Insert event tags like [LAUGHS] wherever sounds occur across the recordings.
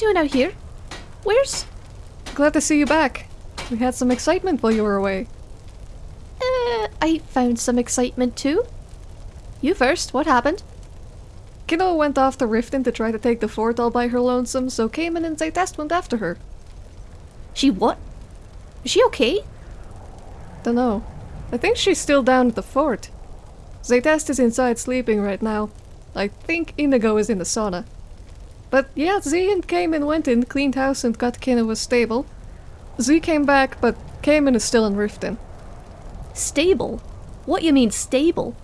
doing out here? Where's... Glad to see you back. We had some excitement while you were away. Uh, I found some excitement too. You first, what happened? Kinoa went off to Riften to try to take the fort all by her lonesome, so Cayman and Zaytest went after her. She what? Is she okay? Dunno. I think she's still down at the fort. Zaytest is inside sleeping right now. I think Inigo is in the sauna. But yeah, Z and Cayman went in, cleaned house and got Kinoa's stable. Z came back, but Cayman is still in Riften. Stable? What you mean stable?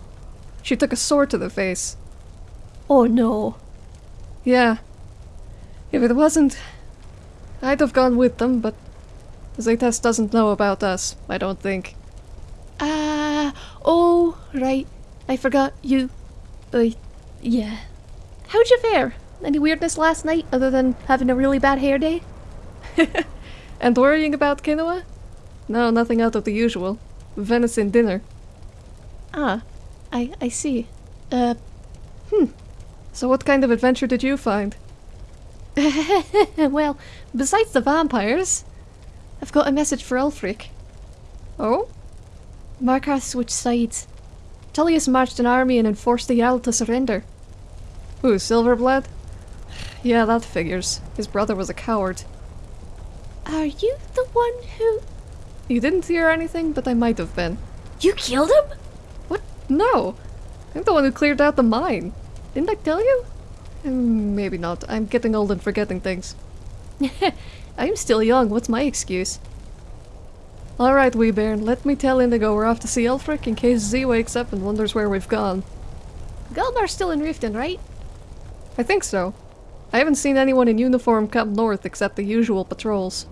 She took a sword to the face. Oh no. Yeah. If it wasn't... I'd have gone with them, but... Zaytest doesn't know about us, I don't think. Ah, oh, right. I forgot you. Uh, yeah. How'd you fare? Any weirdness last night other than having a really bad hair day? [LAUGHS] and worrying about Kinoa? No, nothing out of the usual. Venison dinner. Ah, I, I see. Uh, hmm. So what kind of adventure did you find? [LAUGHS] well, besides the vampires, I've got a message for Ulfric. Oh? Markarth switched sides. Tullius marched an army and enforced the Jarl to surrender. Who, Silverblood? Yeah, that figures. His brother was a coward. Are you the one who... You didn't hear anything, but I might have been. You killed him? What? No! I'm the one who cleared out the mine. Didn't I tell you? Mm, maybe not. I'm getting old and forgetting things. [LAUGHS] I'm still young, what's my excuse? Alright, wee bairn, let me tell Inigo we're off to see Ulfric in case Z wakes up and wonders where we've gone. Galmar's still in Riften, right? I think so. I haven't seen anyone in uniform come north except the usual patrols.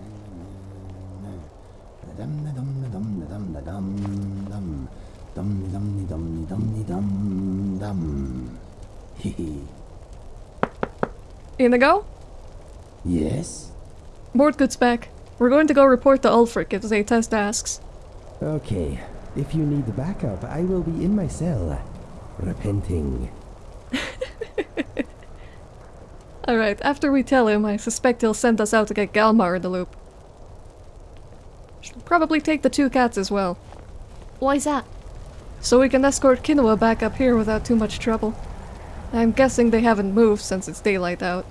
[LAUGHS] Inigo? Yes? Mordgood's back. We're going to go report to Ulfric if Zaytest asks. Okay. If you need the backup, I will be in my cell, repenting. [LAUGHS] Alright, after we tell him, I suspect he'll send us out to get Galmar in the loop. She'll probably take the two cats as well. Why's that? So we can escort Kinoa back up here without too much trouble. I'm guessing they haven't moved since it's daylight out.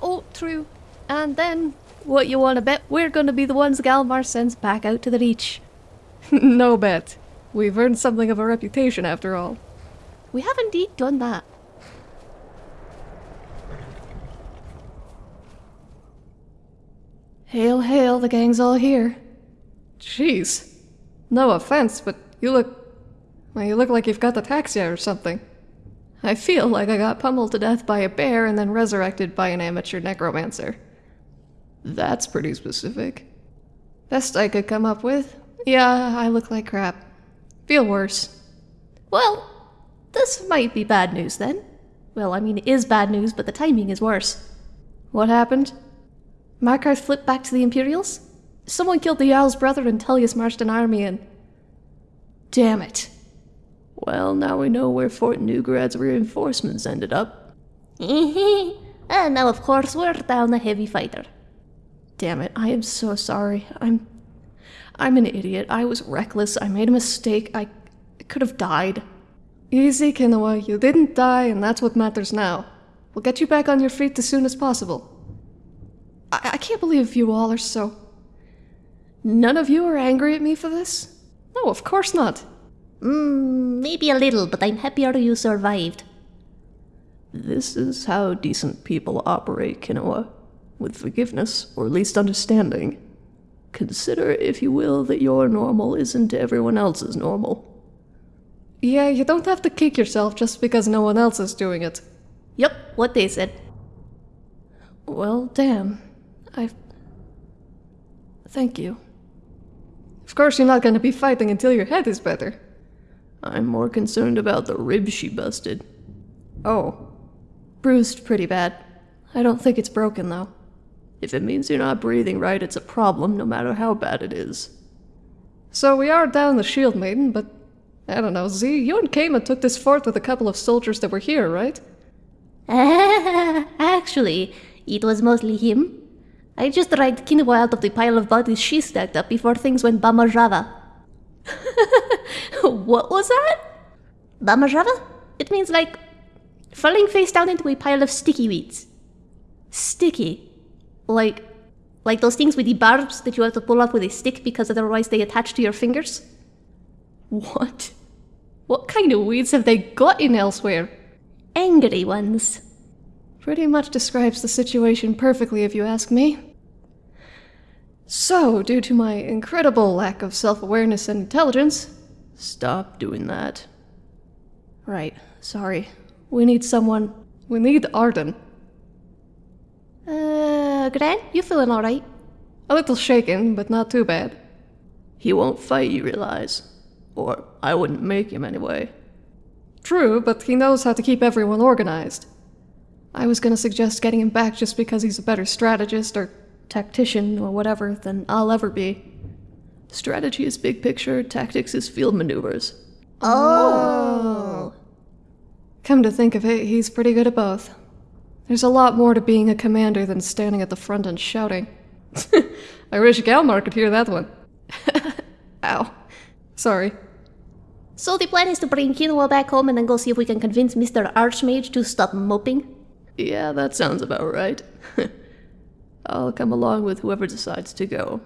Oh, true. And then, what you wanna bet we're gonna be the ones Galmar sends back out to the Reach. [LAUGHS] no bet. We've earned something of a reputation after all. We have indeed done that. Hail, hail, the gang's all here. Jeez. No offense, but you look... Well, you look like you've got ataxia or something. I feel like I got pummeled to death by a bear and then resurrected by an amateur necromancer. That's pretty specific. Best I could come up with. Yeah, I look like crap. Feel worse. Well, this might be bad news then. Well, I mean, it is bad news, but the timing is worse. What happened? Markarth flipped back to the Imperials? Someone killed the Jarl's brother and Tullius marched an army in. Damn it. Well, now we know where Fort Neugrad's reinforcements ended up. and now of course we're down a heavy fighter. Damn it, I am so sorry. I'm... I'm an idiot. I was reckless. I made a mistake. I, I could have died. Easy, Kinoa. You didn't die, and that's what matters now. We'll get you back on your feet as soon as possible. I, I can't believe you all are so... None of you are angry at me for this? No, of course not. Mm, maybe a little, but I'm happier you survived. This is how decent people operate, Kinoa. With forgiveness, or at least understanding. Consider, if you will, that your normal isn't everyone else's normal. Yeah, you don't have to kick yourself just because no one else is doing it. Yep, what they said. Well, damn. I... Thank you. Of course you're not gonna be fighting until your head is better. I'm more concerned about the ribs she busted. Oh. Bruised pretty bad. I don't think it's broken, though. If it means you're not breathing right, it's a problem, no matter how bad it is. So we are down the Shield Maiden, but... I don't know, Z, you and Kama took this fort with a couple of soldiers that were here, right? [LAUGHS] Actually, it was mostly him. I just dragged Kinoa out of the pile of bodies she stacked up before things went Bamarjava. [LAUGHS] what was that? Bamarjava? It means like falling face down into a pile of sticky weeds. Sticky? Like like those things with the barbs that you have to pull off with a stick because otherwise they attach to your fingers? What? What kind of weeds have they got in elsewhere? Angry ones. Pretty much describes the situation perfectly, if you ask me. So, due to my incredible lack of self awareness and intelligence, Stop doing that. right, sorry. We need someone. We need Arden. Uh, Gran, you feeling alright? A little shaken, but not too bad. He won't fight, you realize. Or I wouldn't make him anyway. True, but he knows how to keep everyone organized. I was gonna suggest getting him back just because he's a better strategist or tactician or whatever than I'll ever be. Strategy is big picture, tactics is field maneuvers. Oh. Come to think of it, he's pretty good at both. There's a lot more to being a commander than standing at the front and shouting. [LAUGHS] I wish Galmar could hear that one. [LAUGHS] Ow. Sorry. So the plan is to bring Kinoa back home and then go see if we can convince Mr. Archmage to stop moping? Yeah, that sounds about right. [LAUGHS] I'll come along with whoever decides to go.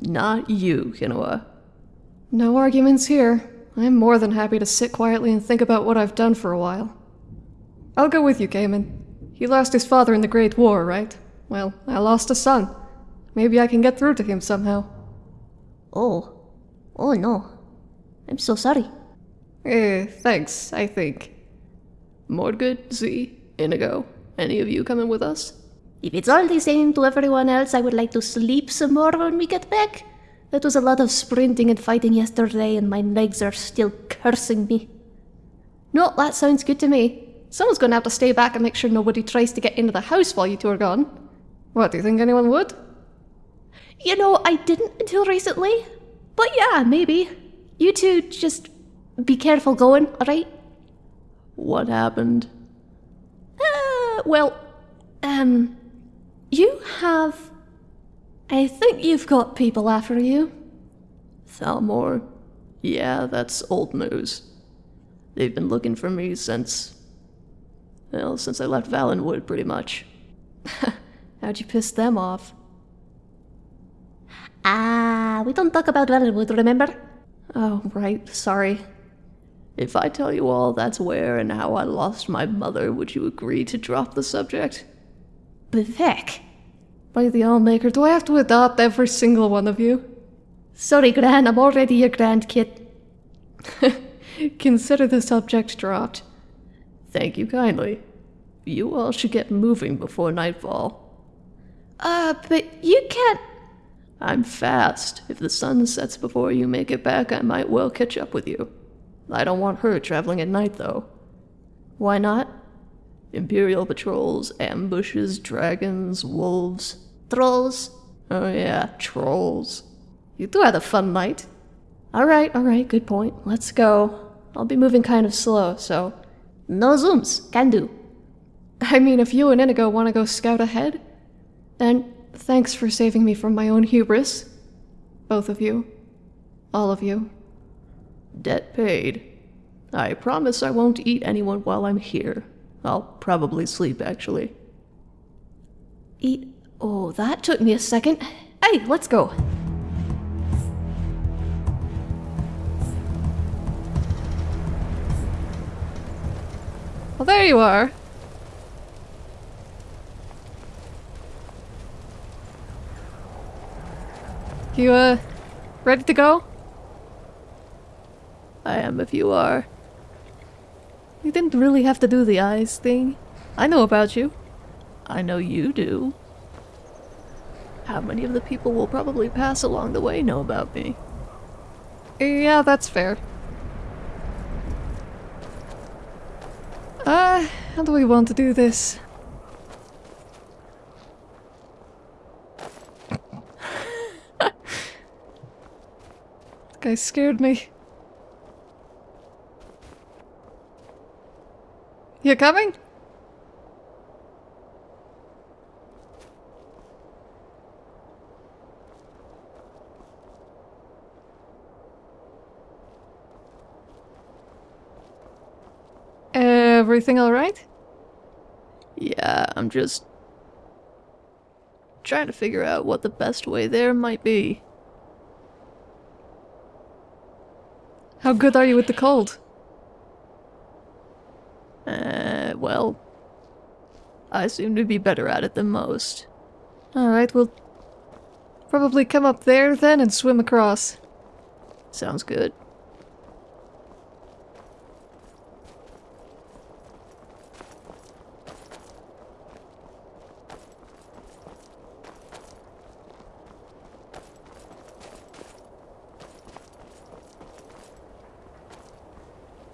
Not you, Kinoa. No arguments here. I'm more than happy to sit quietly and think about what I've done for a while. I'll go with you, Gaiman. He lost his father in the Great War, right? Well, I lost a son. Maybe I can get through to him somehow. Oh. Oh no. I'm so sorry. Eh, thanks, I think. Mordgood, Z, Inigo, any of you coming with us? If it's all the same to everyone else, I would like to sleep some more when we get back. That was a lot of sprinting and fighting yesterday, and my legs are still cursing me. No, that sounds good to me. Someone's gonna have to stay back and make sure nobody tries to get into the house while you two are gone. What, do you think anyone would? You know, I didn't until recently. But yeah, maybe. You two just be careful going, alright? What happened? Uh, well, um, you have. I think you've got people after you. Thalmor? Yeah, that's old news. They've been looking for me since. Well, since I left Valenwood, pretty much. [LAUGHS] How'd you piss them off? Ah, we don't talk about Valenwood, remember? Oh, right, sorry. If I tell you all that's where and how I lost my mother, would you agree to drop the subject? Bevek. By the Allmaker, do I have to adopt every single one of you? Sorry, Gran, I'm already your grandkid. [LAUGHS] Consider the subject dropped. Thank you kindly. You all should get moving before nightfall. Uh, but you can't. I'm fast. If the sun sets before you make it back, I might well catch up with you. I don't want her traveling at night, though. Why not? Imperial patrols, ambushes, dragons, wolves. Trolls. Oh, yeah, trolls. You two had a fun night. Alright, alright, good point. Let's go. I'll be moving kind of slow, so. No zooms. Can do. I mean, if you and Inigo want to go scout ahead, then thanks for saving me from my own hubris. Both of you. All of you. Debt paid. I promise I won't eat anyone while I'm here. I'll probably sleep, actually. Eat. Oh, that took me a second. Hey, let's go. Well, there you are. You, uh, ready to go? I am if you are. You didn't really have to do the eyes thing. I know about you. I know you do. How many of the people will probably pass along the way know about me? Yeah, that's fair. Uh, how do we want to do this? [LAUGHS] that guy scared me. You're coming? Everything alright? Yeah, I'm just trying to figure out what the best way there might be. How good are you with the cold? Uh, well, I seem to be better at it than most. Alright, we'll probably come up there then and swim across. Sounds good.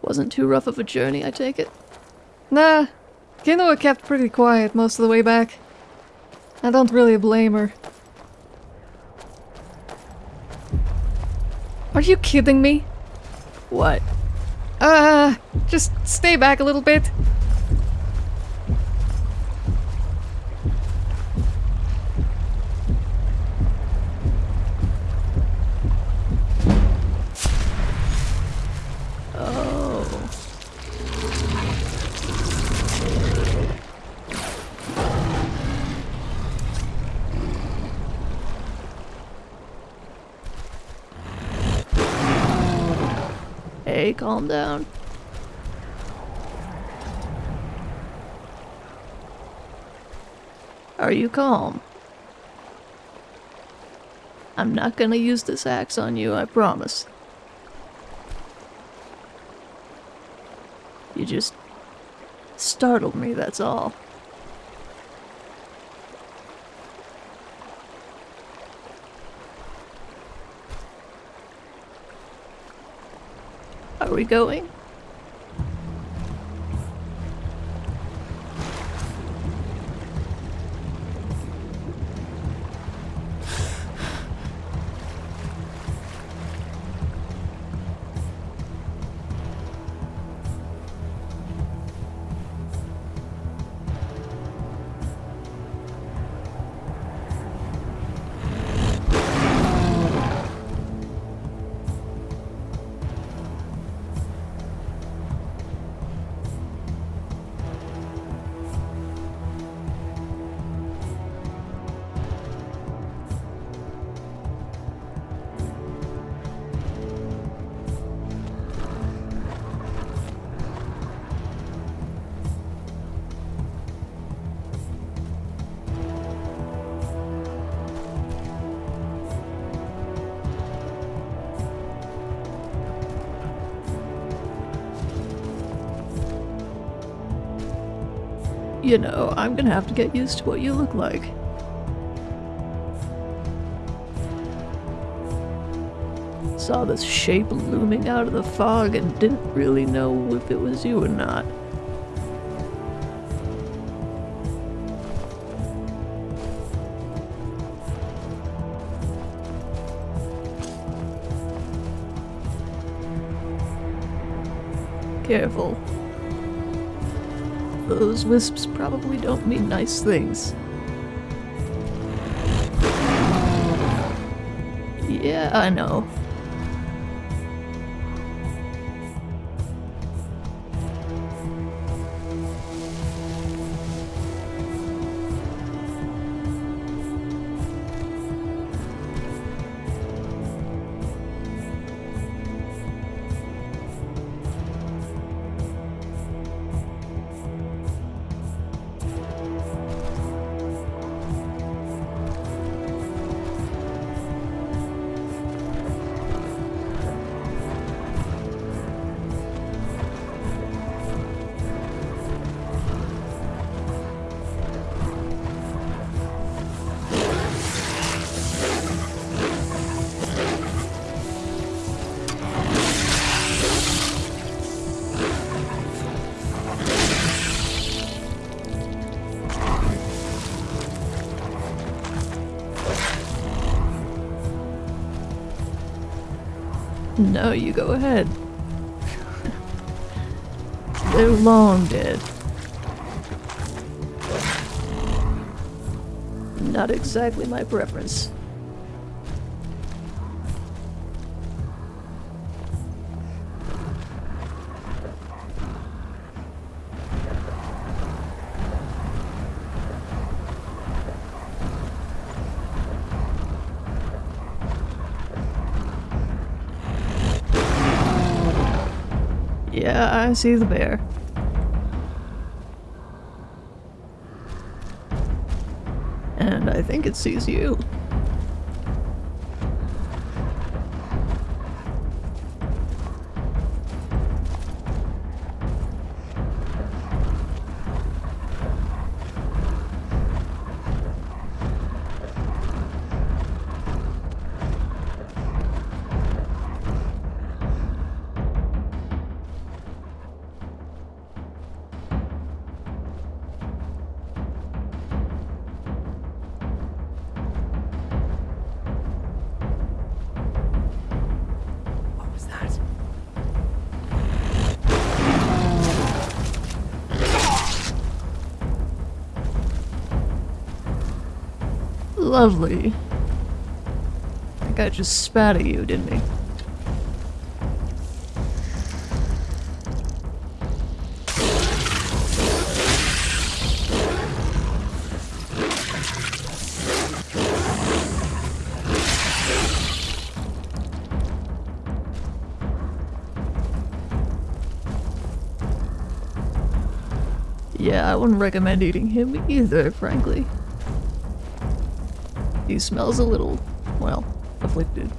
Wasn't too rough of a journey, I take it? Nah, Kinoa kept pretty quiet most of the way back. I don't really blame her. Are you kidding me? What? Uh, just stay back a little bit. Oh. Hey, calm down. Are you calm? I'm not gonna use this axe on you, I promise. You just startled me, that's all. Are we going? You know, I'm gonna have to get used to what you look like. Saw this shape looming out of the fog and didn't really know if it was you or not. Careful. Those wisps probably don't mean nice things. Yeah, I know. No, you go ahead. They're long dead. Not exactly my preference. Yeah, I see the bear. And I think it sees you. Lovely. That guy just spat at you, didn't he? Yeah, I wouldn't recommend eating him either, frankly. He smells a little, well, afflicted.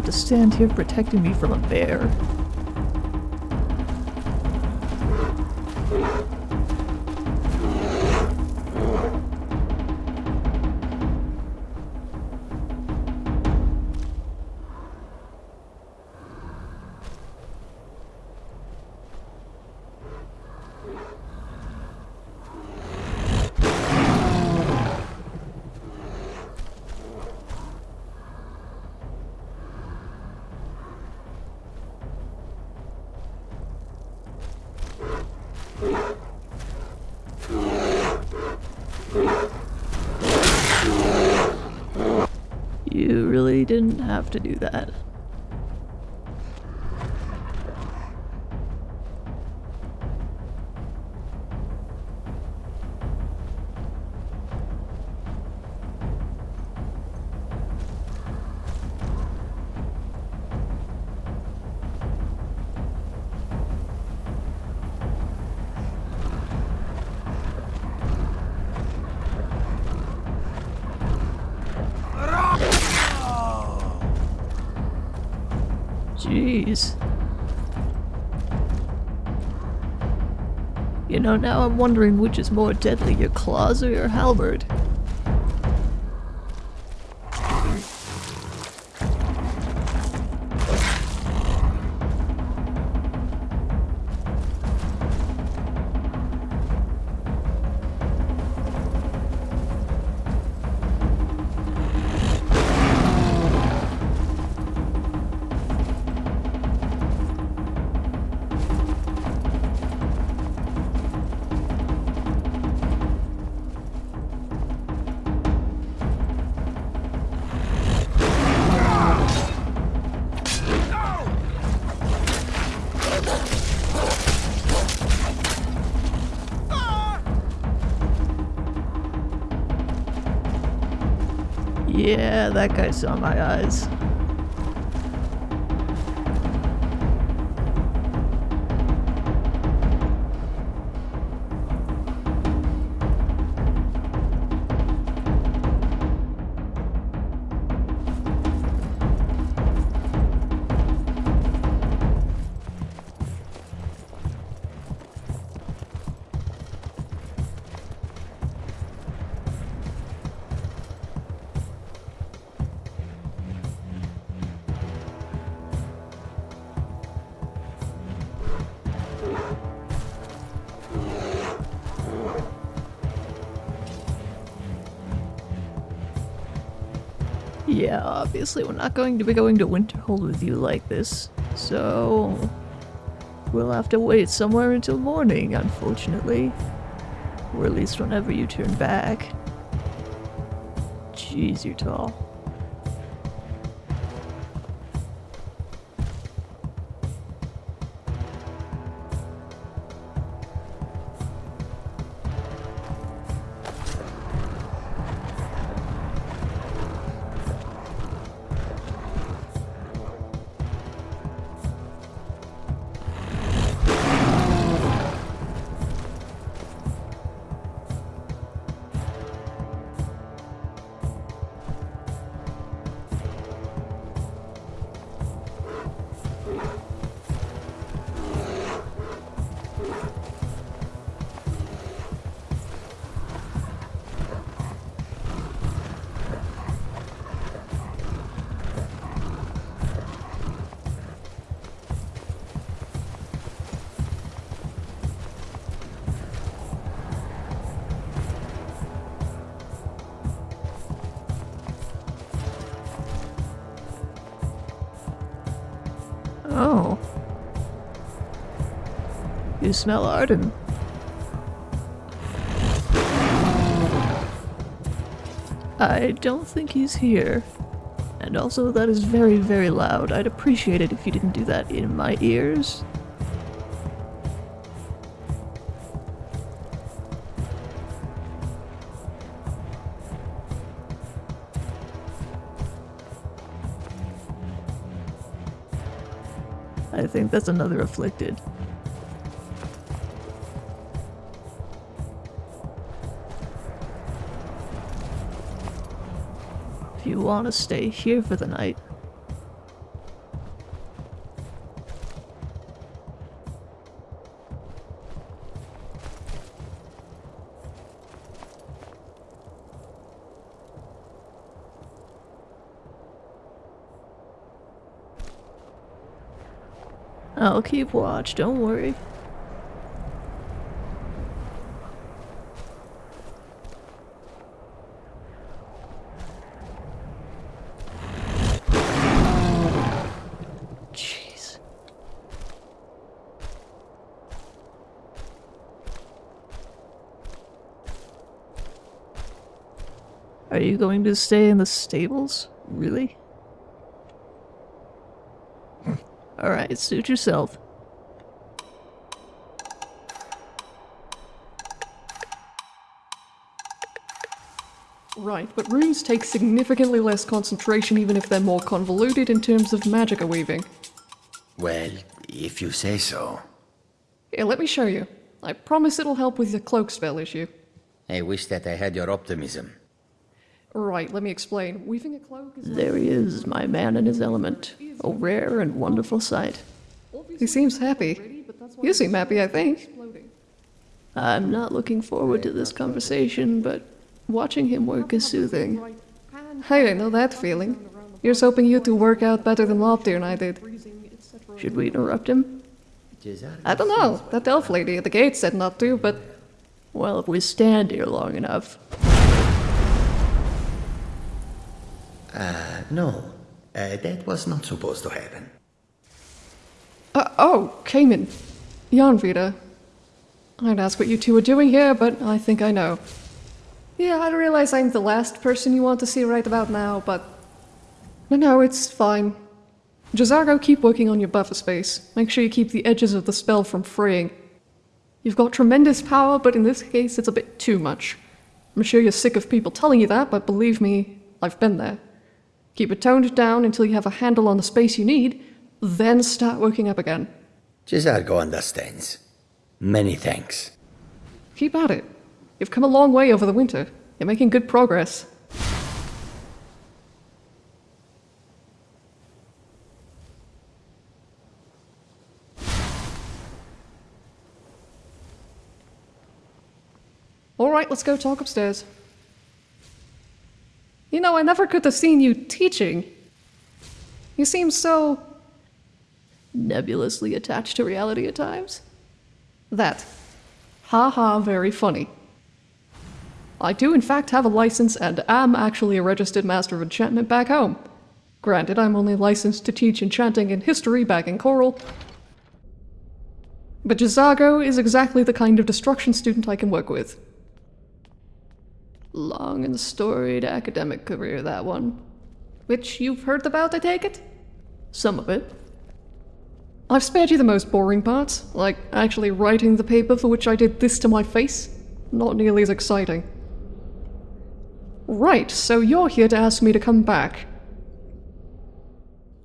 Have to stand here protecting me from a bear. You know, now I'm wondering which is more deadly, your claws or your halberd. Yeah, that guy saw my eyes. Yeah, obviously we're not going to be going to Winterhold with you like this, so we'll have to wait somewhere until morning, unfortunately. Or at least whenever you turn back. Jeez, you're tall. You smell Arden. I don't think he's here. And also, that is very, very loud. I'd appreciate it if you didn't do that in my ears. I think that's another afflicted. Want to stay here for the night, I'll keep watch, don't worry. Going to stay in the stables? Really? [LAUGHS] Alright, suit yourself. Right, but runes take significantly less concentration even if they're more convoluted in terms of magicka weaving. Well, if you say so. Here, let me show you. I promise it'll help with your cloak spell issue. I wish that I had your optimism. Right, let me explain. Weaving a cloak is... There he is, my man in his element. A rare and wonderful sight. He seems happy. You seem happy, I think. I'm not looking forward to this conversation, but watching him work is soothing. Hey, I know that feeling. Here's hoping you two work out better than Loptir and I did. Should we interrupt him? I don't know. That elf lady at the gate said not to, but Well, if we stand here long enough. Uh, no. Uh, that was not supposed to happen. Uh, oh, Cayman. Janvita. I'd ask what you two are doing here, but I think I know. Yeah, I realize I'm the last person you want to see right about now, but... No, no, it's fine. J'zargo, keep working on your buffer space. Make sure you keep the edges of the spell from fraying. You've got tremendous power, but in this case it's a bit too much. I'm sure you're sick of people telling you that, but believe me, I've been there. Keep it toned down until you have a handle on the space you need, then start working up again. J'zargo understands. Many thanks. Keep at it. You've come a long way over the winter. You're making good progress. All right, let's go talk upstairs. You know, I never could have seen you teaching. You seem so Nebulously attached to reality at times? that. Ha ha, very funny. I do in fact have a license and am actually a registered master of enchantment back home. Granted, I'm only licensed to teach enchanting and history back in Coral. But J'zargo is exactly the kind of destruction student I can work with. Long and storied academic career, that one. Which you've heard about, I take it? Some of it. I've spared you the most boring parts, like actually writing the paper for which I did this to my face. Not nearly as exciting. Right, so you're here to ask me to come back.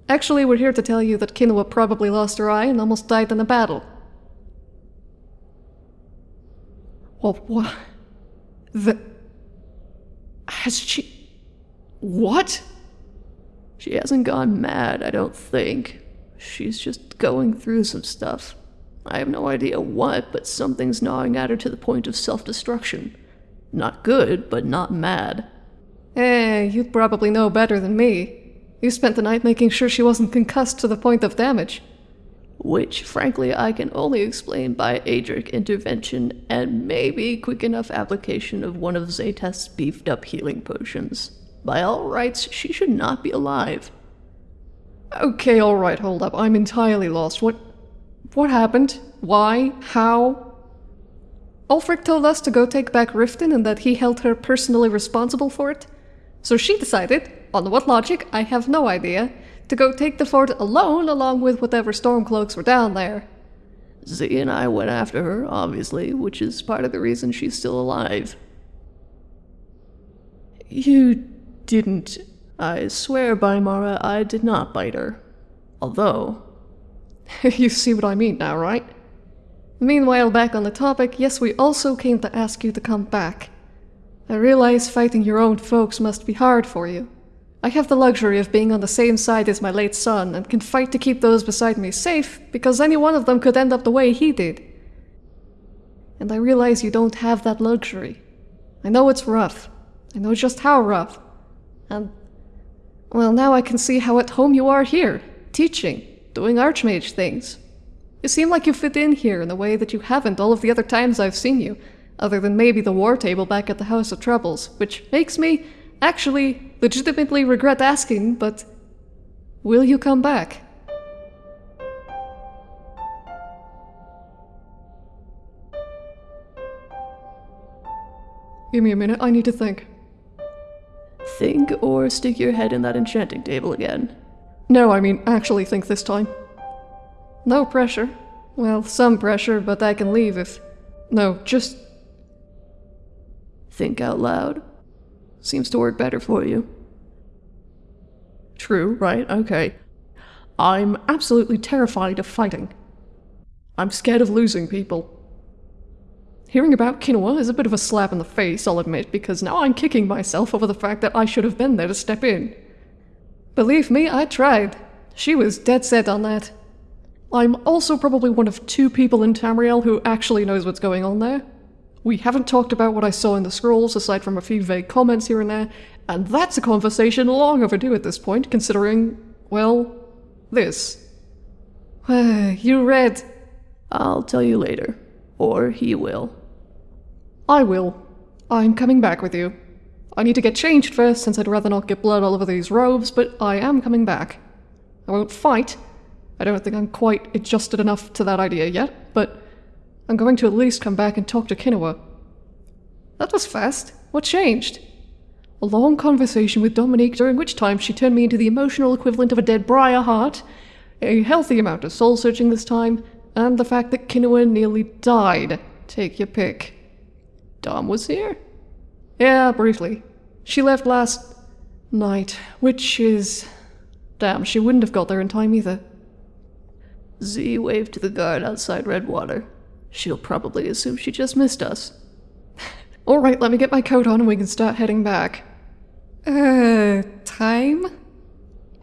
Actually, we're here to tell you that Kinoa probably lost her eye and almost died in a battle. Well, what? The... Has she... What? She hasn't gone mad, I don't think. She's just going through some stuff. I have no idea what, but something's gnawing at her to the point of self-destruction. Not good, but not mad. Eh, you'd probably know better than me. You spent the night making sure she wasn't concussed to the point of damage. Which, frankly, I can only explain by Aedric intervention and maybe quick enough application of one of Zaytest's beefed up healing potions. By all rights, she should not be alive. Okay, alright, hold up. I'm entirely lost. What... What happened? Why? How? Ulfric told us to go take back Riften and that he held her personally responsible for it. So she decided, on what logic, I have no idea, to go take the fort alone along with whatever Stormcloaks were down there. Z and I went after her, obviously, which is part of the reason she's still alive. You didn't. I swear by Mara, I did not bite her. Although. [LAUGHS] you see what I mean now, right? Meanwhile, back on the topic, yes, we also came to ask you to come back. I realize fighting your own folks must be hard for you. I have the luxury of being on the same side as my late son and can fight to keep those beside me safe because any one of them could end up the way he did. And I realize you don't have that luxury. I know it's rough. I know just how rough. And, well, now I can see how at home you are here, teaching, doing archmage things. You seem like you fit in here in a way that you haven't all of the other times I've seen you, other than maybe the war table back at the House of Troubles, which makes me actually legitimately regret asking, but will you come back? Give me a minute, I need to think. Think or stick your head in that enchanting table again. No, I mean actually think this time. No pressure. Well, some pressure, but I can leave if... No, just... Think out loud. Seems to work better for you. True, right, okay. I'm absolutely terrified of fighting. I'm scared of losing people. Hearing about Kinoa is a bit of a slap in the face, I'll admit, because now I'm kicking myself over the fact that I should have been there to step in. Believe me, I tried. She was dead set on that. I'm also probably one of two people in Tamriel who actually knows what's going on there. We haven't talked about what I saw in the scrolls, aside from a few vague comments here and there, and that's a conversation long overdue at this point, considering, well, this. [SIGHS] you read. I'll tell you later. Or he will. I will. I'm coming back with you. I need to get changed first, since I'd rather not get blood all over these robes, but I am coming back. I won't fight. I don't think I'm quite adjusted enough to that idea yet, but I'm going to at least come back and talk to Kinoa. That was fast. What changed? A long conversation with Dominique during which time she turned me into the emotional equivalent of a dead Briar heart, a healthy amount of soul searching this time, and the fact that Kinoa nearly died. Take your pick. Dom was here? Yeah, briefly. She left last night, which is... Damn, she wouldn't have got there in time either. Z waved to the guard outside Redwater. She'll probably assume she just missed us. [LAUGHS] Alright, let me get my coat on and we can start heading back. Uh, time?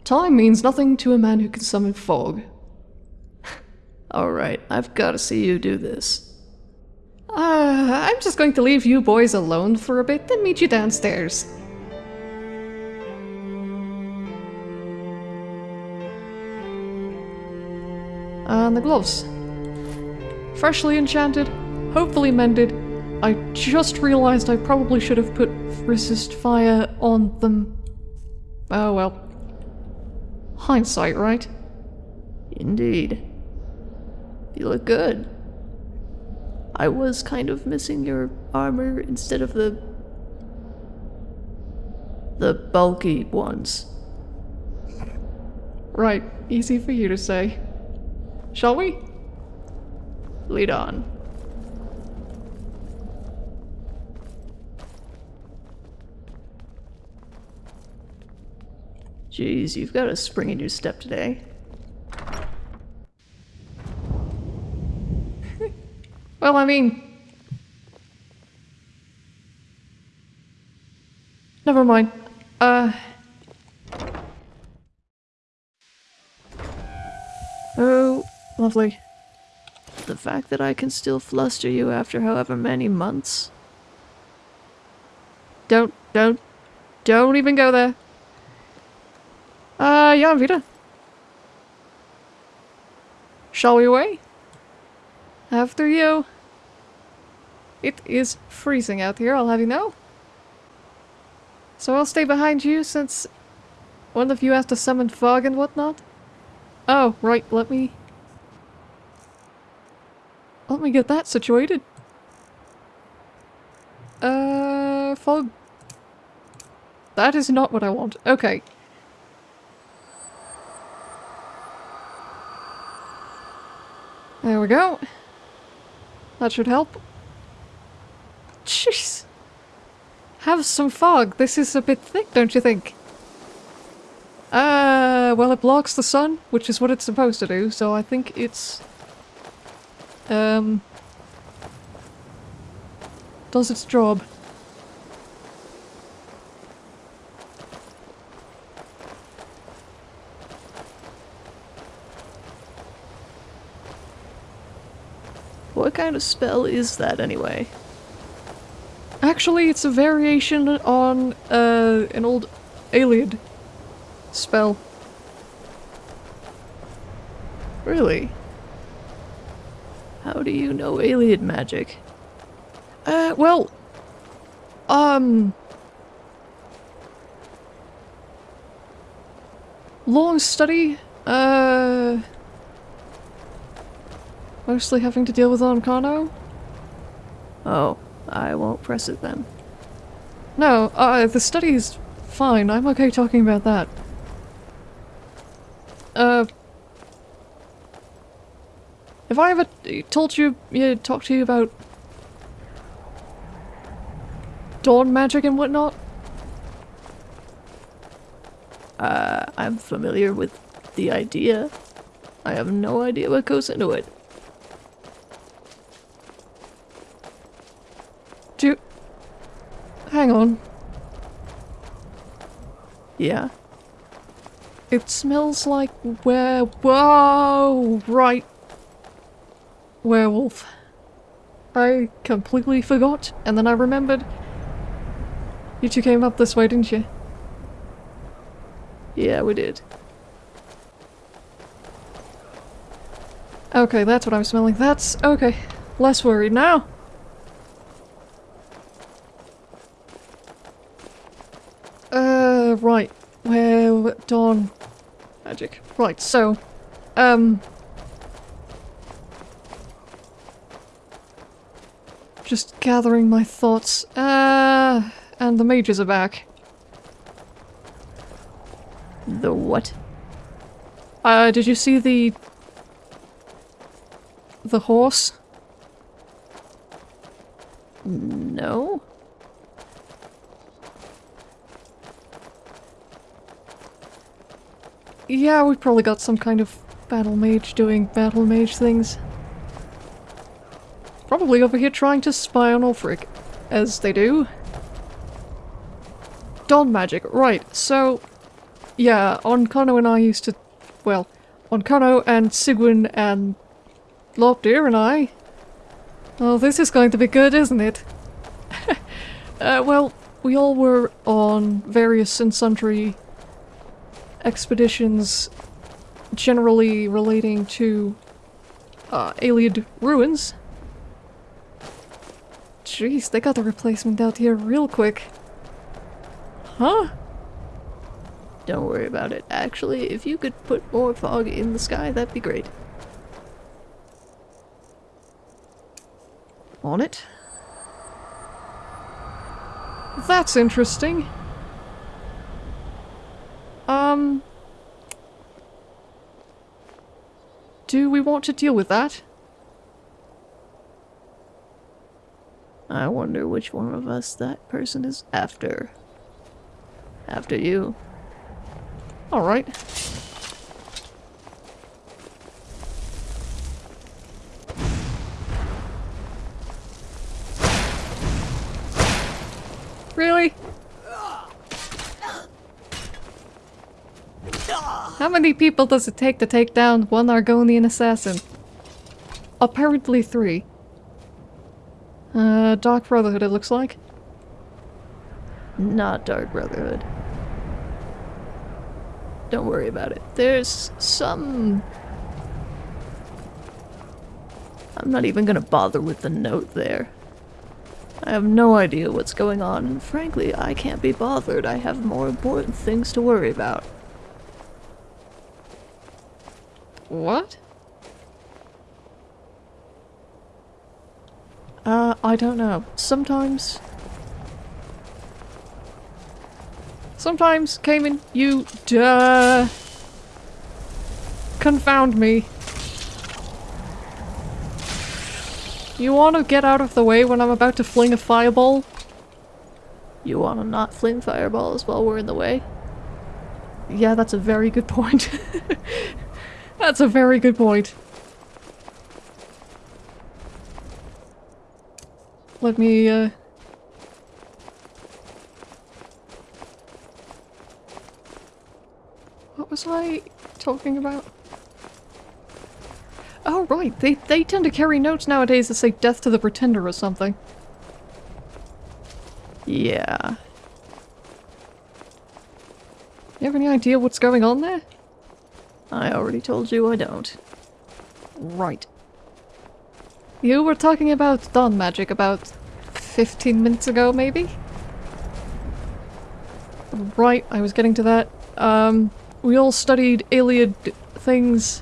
Time means nothing to a man who can summon fog. [LAUGHS] Alright, I've gotta see you do this. Uh, I'm just going to leave you boys alone for a bit then meet you downstairs. And the gloves freshly enchanted, hopefully mended, I just realized I probably should have put resist fire on them. Oh well. Hindsight, right? Indeed. You look good. I was kind of missing your armor instead of the. the bulky ones. Right, easy for you to say. Shall we? Lead on. Jeez, you've got a spring in your step today. [LAUGHS] Well, I mean. Never mind. Uh. Oh, lovely. The fact that I can still fluster you after however many months. Don't, don't, don't even go there. Uh, yeah, Vita. Shall we away? After you. It is freezing out here, I'll have you know. So I'll stay behind you since one of you has to summon fog and whatnot. Oh, right, let me... Let me get that situated. Uh, fog. That is not what I want. Okay. There we go. That should help. Jeez. Have some fog. This is a bit thick, don't you think? Uh, well, it blocks the sun, which is what it's supposed to do, so I think it's... Um... Does its job. What kind of spell is that anyway? Actually, it's a variation on uh, an old Ayleid spell. Really? How do you know Ayleid magic? Uh, well, um... Long study, uh... Mostly having to deal with Ancano? Oh, I won't press it then. No, uh, the study's fine. I'm okay talking about that. Uh... Have I ever told you, talked to you about dawn magic and whatnot? Uh, I'm familiar with the idea. I have no idea what goes into it. Do. Hang on. Yeah. It smells like where... Whoa! Right. Werewolf. I completely forgot, and then I remembered. You two came up this way, didn't you? Yeah, we did. Okay, that's what I'm smelling. That's... okay. Less worried now. Uh, right. Where... Dawn... Magic. Right, so... Um... Just gathering my thoughts. Uh... And the mages are back. The what? Uh, did you see the... The horse? No? Yeah, we probably got some kind of battle mage doing battle mage things. Probably over here trying to spy on Ulfric, as they do. Dawn magic, right, so... Yeah, Ancano and I used to... Well, Ancano and Sigwin and Lopdir and I... Oh, this is going to be good, isn't it? [LAUGHS] uh, well, we all were on various and sundry expeditions generally relating to uh, Ayleid ruins. Jeez, they got the replacement out here real quick. Huh? Don't worry about it. Actually, if you could put more fog in the sky, that'd be great. On it. That's interesting. Um... Do we want to deal with that? I wonder which one of us that person is after. After you. Alright. Really? How many people does it take to take down one Argonian assassin? Apparently three. Uh, Dark Brotherhood it looks like. Not Dark Brotherhood. Don't worry about it. There's some... I'm not even gonna bother with the note there. I have no idea what's going on, and frankly, I can't be bothered. I have more important things to worry about. What? Uh, I don't know. Sometimes... Sometimes, Cayman, you duh confound me. You want to get out of the way when I'm about to fling a fireball? You wanna not fling fireballs while we're in the way? Yeah, that's a very good point. [LAUGHS] that's a very good point. Let me, uh... What was I talking about? Oh, right. They, they tend to carry notes nowadays that say death to the pretender or something. Yeah. You have any idea what's going on there? I already told you I don't. Right. You were talking about dawn magic about 15 minutes ago, maybe? Right, I was getting to that. Um, we all studied Ayleid things.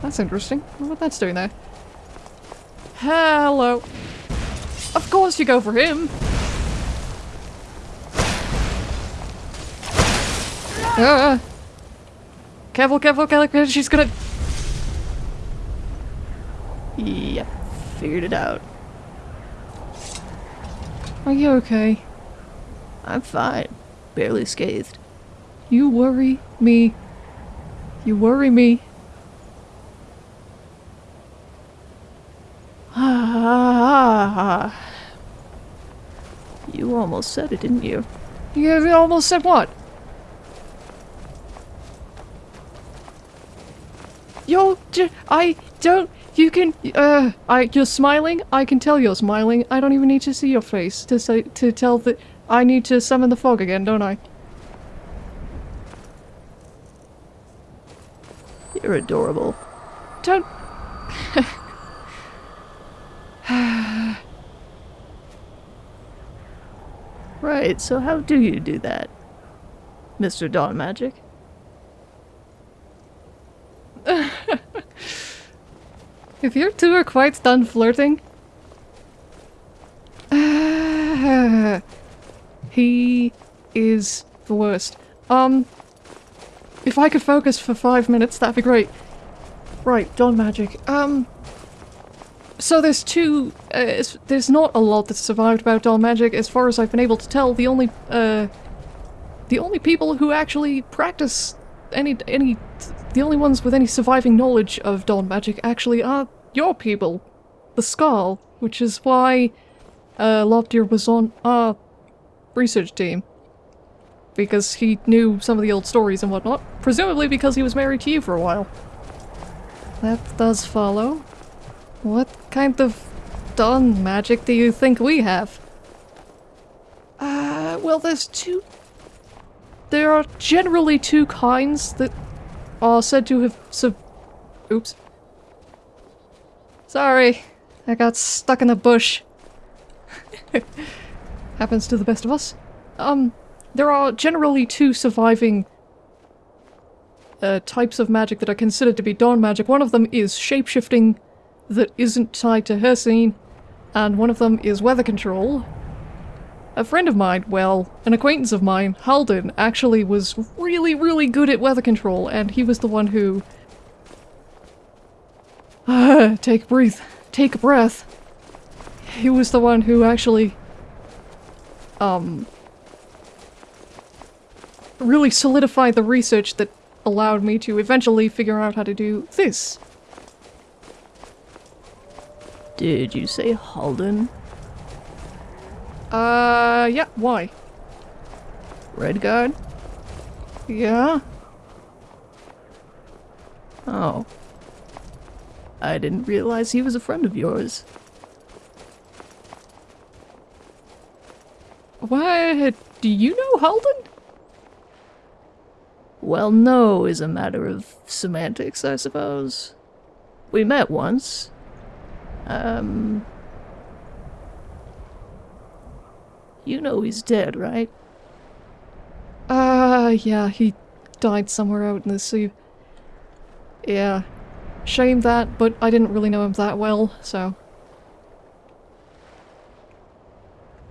That's interesting. What that's doing there. Hello. Of course you go for him! Ah! Careful, careful, careful, she's gonna- Yep, figured it out. Are you okay? I'm fine. Barely scathed. You worry me. You worry me. Ah, [SIGHS] you almost said it, didn't you? You almost said what? Yo, I don't. You can. Uh, I. You're smiling. I can tell you're smiling. I don't even need to see your face to say to tell that I need to summon the fog again, don't I? You're adorable. Don't. [SIGHS] Right, so how do you do that? Mr. Dawn Magic? If you two are quite done flirting. [SIGHS] he is the worst. Um. If I could focus for five minutes, that'd be great. Right, Dawn Magic. Um. So there's two. Uh, there's not a lot that's survived about Dawn Magic, as far as I've been able to tell. The only. Uh. The only people who actually practice any any the only ones with any surviving knowledge of Dawn magic actually are your people, the Skaal, which is why uh, Lobdeer was on our research team. Because he knew some of the old stories and whatnot, presumably because he was married to you for a while. That does follow. What kind of Dawn magic do you think we have? Uh, well, there's two there are generally two kinds that are said to have sub- Oops. Sorry, I got stuck in a bush. [LAUGHS] Happens to the best of us. Um, there are generally two surviving uh, types of magic that are considered to be dawn magic. One of them is shapeshifting that isn't tied to Hircine, and one of them is weather control. A friend of mine, well, an acquaintance of mine, Halden, actually was really, really good at weather control, and he was the one who... [SIGHS] take a breath. Take a breath. He was the one who actually... Um... Really solidified the research that allowed me to eventually figure out how to do this. Did you say Halden? Uh, yeah, why? Redguard? Yeah? Oh. I didn't realize he was a friend of yours. Why, Do you know Halden? Well, no is a matter of semantics, I suppose. We met once. Um. You know he's dead, right? Uh, yeah, he died somewhere out in the sea. Yeah. Shame that, but I didn't really know him that well, so.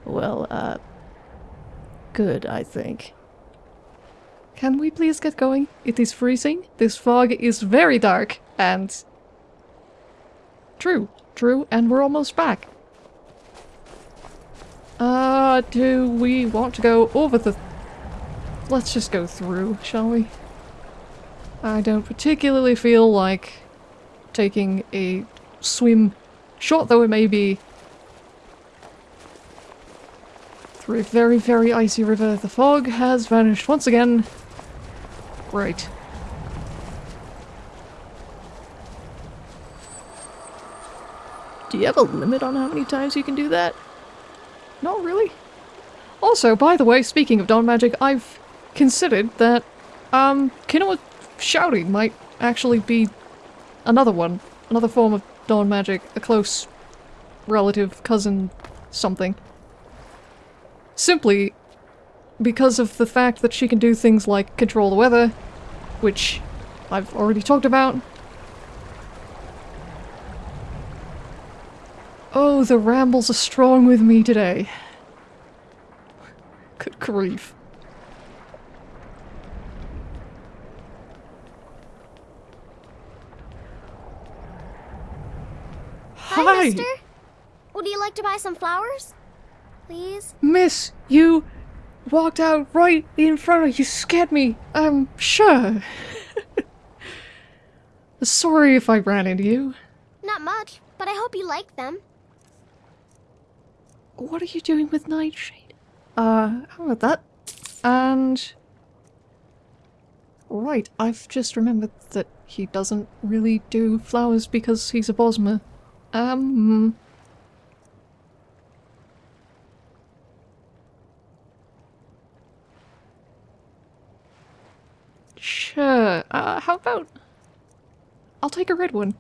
Well, uh. Good, I think. Can we please get going? It is freezing, this fog is very dark, and... True, true, and we're almost back. Uh, do we want to go over the... Let's just go through, shall we? I don't particularly feel like taking a swim, short though it may be, through a very, very icy river. The fog has vanished once again. Right. Do you have a limit on how many times you can do that? Not really. Also, by the way, speaking of dawn magic, I've considered that, um, Kinoa shouting might actually be another one. Another form of dawn magic. A close relative, cousin, something. Simply because of the fact that she can do things like control the weather, which I've already talked about. Oh, the rambles are strong with me today. Good grief. Hi, mister. Would you like to buy some flowers? Please? Miss, you walked out right in front of you. scared me. I'm sure. [LAUGHS] Sorry if I ran into you. Not much, but I hope you like them. What are you doing with Nightshade? Uh, how about that? And... Right, I've just remembered that he doesn't really do flowers because he's a Bosmer. Um... Sure. Uh, how about... I'll take a red one.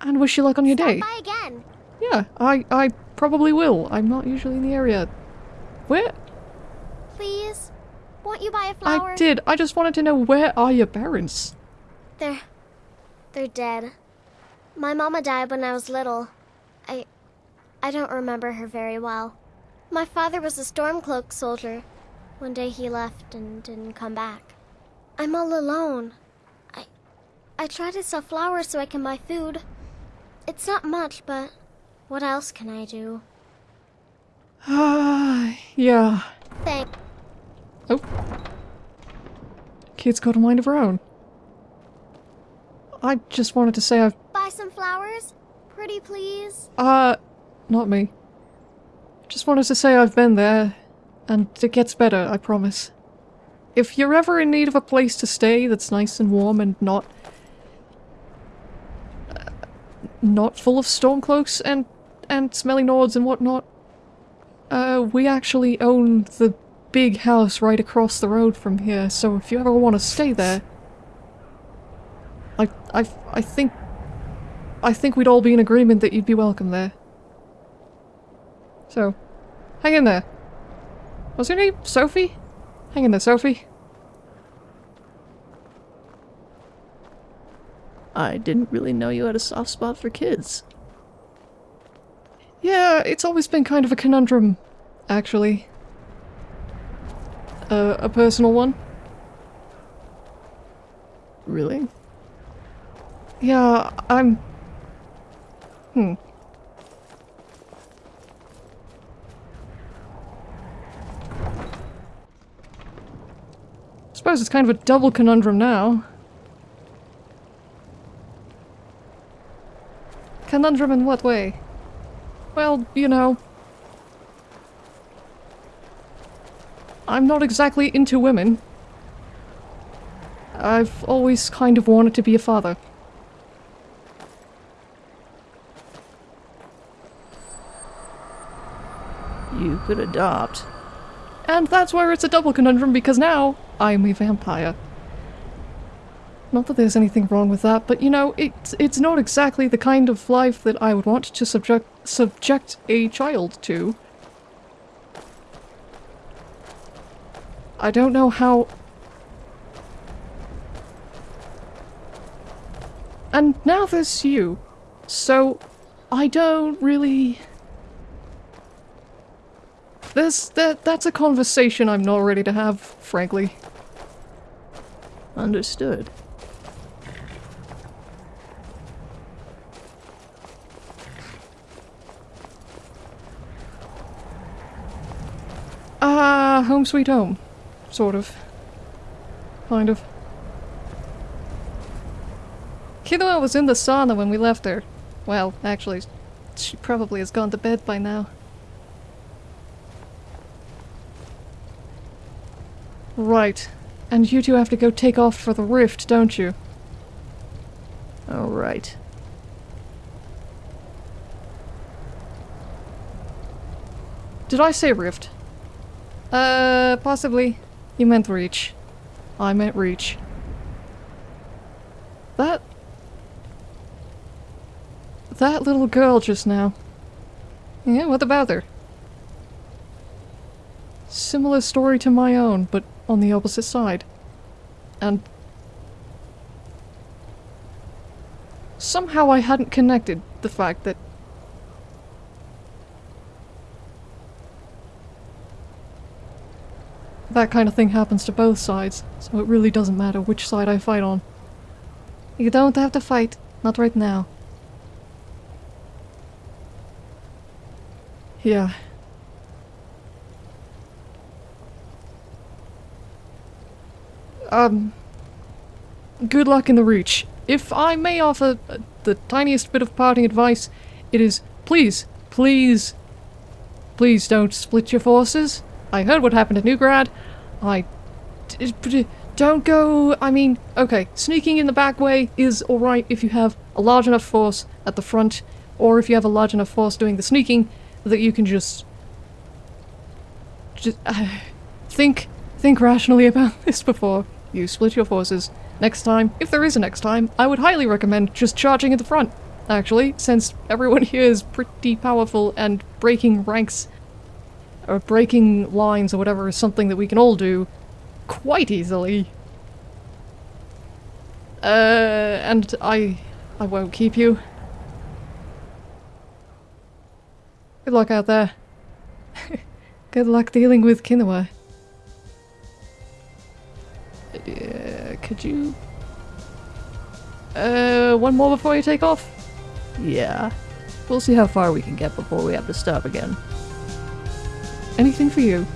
And wish you luck on your Stop day. by again. Yeah, I, I probably will. I'm not usually in the area. Where? Please? Won't you buy a flower? I did. I just wanted to know where are your parents? They're... they're dead. My mama died when I was little. I... I don't remember her very well. My father was a Stormcloak soldier. One day he left and didn't come back. I'm all alone. I... I try to sell flowers so I can buy food. It's not much, but what else can I do? Ah, yeah. Thank... Oh. Kid's got a mind of her own. I just wanted to say I've... Buy some flowers? Pretty please? Uh, not me. Just wanted to say I've been there, and it gets better, I promise. If you're ever in need of a place to stay that's nice and warm and not... Uh, not full of stormcloaks and, and smelly nords and whatnot, uh, we actually own the big house right across the road from here, so if you ever want to stay there... I, I, think... I think we'd all be in agreement that you'd be welcome there. So, hang in there. What's your name? Sophie? Hang in there, Sophie. I didn't really know you had a soft spot for kids. Yeah, it's always been kind of a conundrum, actually. Uh, a personal one. Really? Yeah, I'm... Hmm. Suppose it's kind of a double conundrum now. Conundrum in what way? Well, you know... I'm not exactly into women. I've always kind of wanted to be a father. You could adopt. And that's where it's a double conundrum because now I'm a vampire. Not that there's anything wrong with that, but you know, it's it's not exactly the kind of life that I would want to subject subject a child to. I don't know how And now there's you. So I don't really There's that that's a conversation I'm not ready to have, frankly. Understood. Ah, home sweet home. Sort of. Kind of. Kinoa was in the sauna when we left her. Well, actually, she probably has gone to bed by now. Right. And you two have to go take off for the rift, don't you? Alright. Did I say rift? Uh, possibly. You meant reach. I meant reach. That... That little girl just now. Yeah, what about her? Similar story to my own, but on the opposite side. And... Somehow I hadn't connected the fact that that kind of thing happens to both sides, so it really doesn't matter which side I fight on. You don't have to fight, not right now. Yeah. Um... Good luck in the reach. If I may offer the tiniest bit of parting advice, it is please, please, please don't split your forces. I heard what happened at Neugrad. I... Don't go... I mean, okay, sneaking in the back way is alright if you have a large enough force at the front, or if you have a large enough force doing the sneaking that you can just... Just... Uh, think... Think rationally about [LAUGHS] this before you split your forces. Next time, if there is a next time, I would highly recommend just charging at the front, actually, since everyone [LAUGHS] here is pretty powerful and breaking ranks or breaking lines or whatever is something that we can all do quite easily. Uh, and I... I won't keep you. Good luck out there. [LAUGHS] Good luck dealing with Kinoa. Uh, could you... Uh, one more before you take off? Yeah. We'll see how far we can get before we have to stop again. Anything for you.